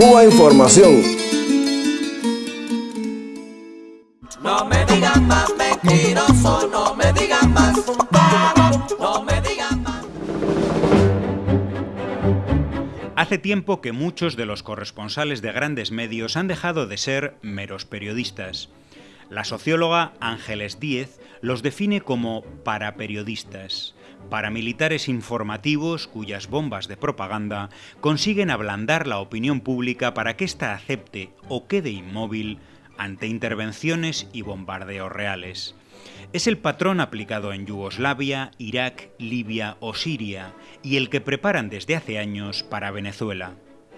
Cuba Información. No me digan más mentiroso, no me digan más no me digan más. Hace tiempo que muchos de los corresponsales de grandes medios han dejado de ser meros periodistas. La socióloga Ángeles Díez los define como paraperiodistas, paramilitares informativos cuyas bombas de propaganda consiguen ablandar la opinión pública para que ésta acepte o quede inmóvil ante intervenciones y bombardeos reales. Es el patrón aplicado en Yugoslavia, Irak, Libia o Siria y el que preparan desde hace años para Venezuela.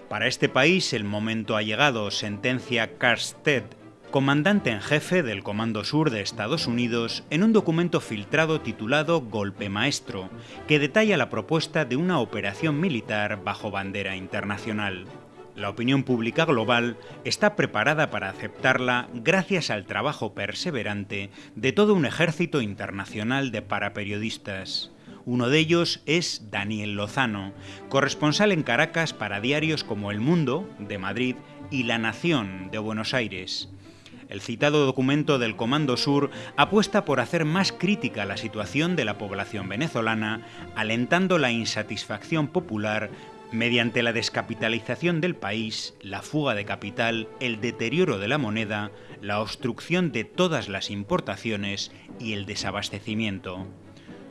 Para este país el momento ha llegado, sentencia Karstedt comandante en jefe del Comando Sur de Estados Unidos, en un documento filtrado titulado Golpe Maestro, que detalla la propuesta de una operación militar bajo bandera internacional. La opinión pública global está preparada para aceptarla gracias al trabajo perseverante de todo un ejército internacional de paraperiodistas. Uno de ellos es Daniel Lozano, corresponsal en Caracas para diarios como El Mundo, de Madrid, y La Nación, de Buenos Aires. El citado documento del Comando Sur apuesta por hacer más crítica la situación de la población venezolana, alentando la insatisfacción popular mediante la descapitalización del país, la fuga de capital, el deterioro de la moneda, la obstrucción de todas las importaciones y el desabastecimiento.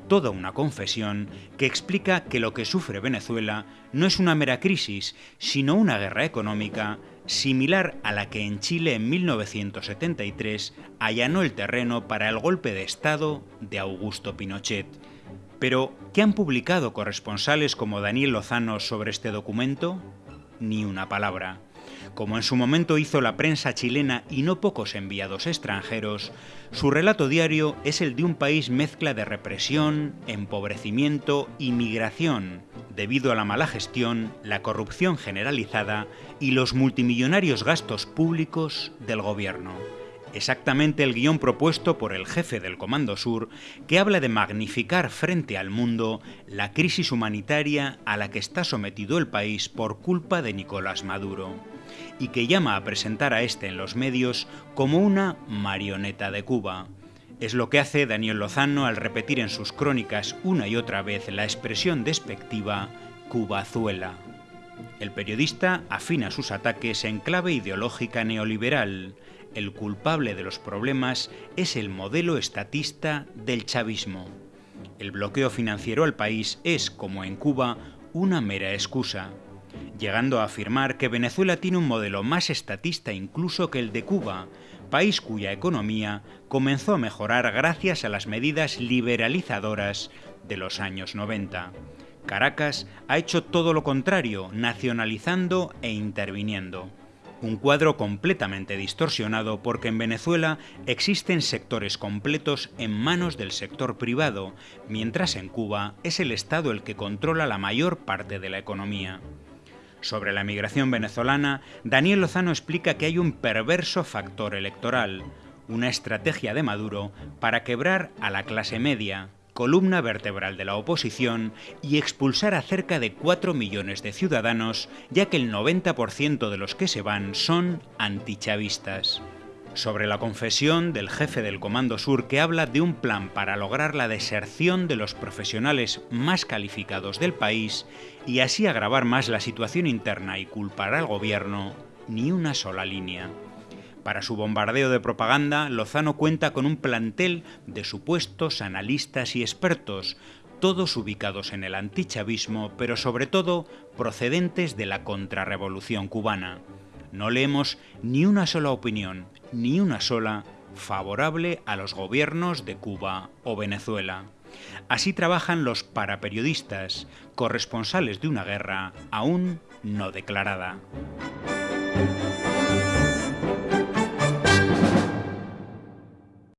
Toda una confesión que explica que lo que sufre Venezuela no es una mera crisis, sino una guerra económica similar a la que en Chile en 1973 allanó el terreno para el golpe de Estado de Augusto Pinochet. Pero, ¿qué han publicado corresponsales como Daniel Lozano sobre este documento? Ni una palabra. Como en su momento hizo la prensa chilena y no pocos enviados extranjeros, su relato diario es el de un país mezcla de represión, empobrecimiento y migración, debido a la mala gestión, la corrupción generalizada y los multimillonarios gastos públicos del gobierno exactamente el guion propuesto por el jefe del Comando Sur, que habla de magnificar frente al mundo la crisis humanitaria a la que está sometido el país por culpa de Nicolás Maduro, y que llama a presentar a este en los medios como una marioneta de Cuba. Es lo que hace Daniel Lozano al repetir en sus crónicas una y otra vez la expresión despectiva Cubazuela. El periodista afina sus ataques en clave ideológica neoliberal, el culpable de los problemas es el modelo estatista del chavismo. El bloqueo financiero al país es, como en Cuba, una mera excusa, llegando a afirmar que Venezuela tiene un modelo más estatista incluso que el de Cuba, país cuya economía comenzó a mejorar gracias a las medidas liberalizadoras de los años 90. Caracas ha hecho todo lo contrario, nacionalizando e interviniendo. Un cuadro completamente distorsionado porque en Venezuela existen sectores completos en manos del sector privado, mientras en Cuba es el Estado el que controla la mayor parte de la economía. Sobre la migración venezolana, Daniel Lozano explica que hay un perverso factor electoral, una estrategia de Maduro para quebrar a la clase media, columna vertebral de la oposición, y expulsar a cerca de 4 millones de ciudadanos, ya que el 90% de los que se van son antichavistas. Sobre la confesión del jefe del Comando Sur que habla de un plan para lograr la deserción de los profesionales más calificados del país y así agravar más la situación interna y culpar al gobierno, ni una sola línea. Para su bombardeo de propaganda, Lozano cuenta con un plantel de supuestos analistas y expertos, todos ubicados en el antichavismo, pero sobre todo procedentes de la contrarrevolución cubana. No leemos ni una sola opinión, ni una sola favorable a los gobiernos de Cuba o Venezuela. Así trabajan los paraperiodistas, corresponsales de una guerra aún no declarada.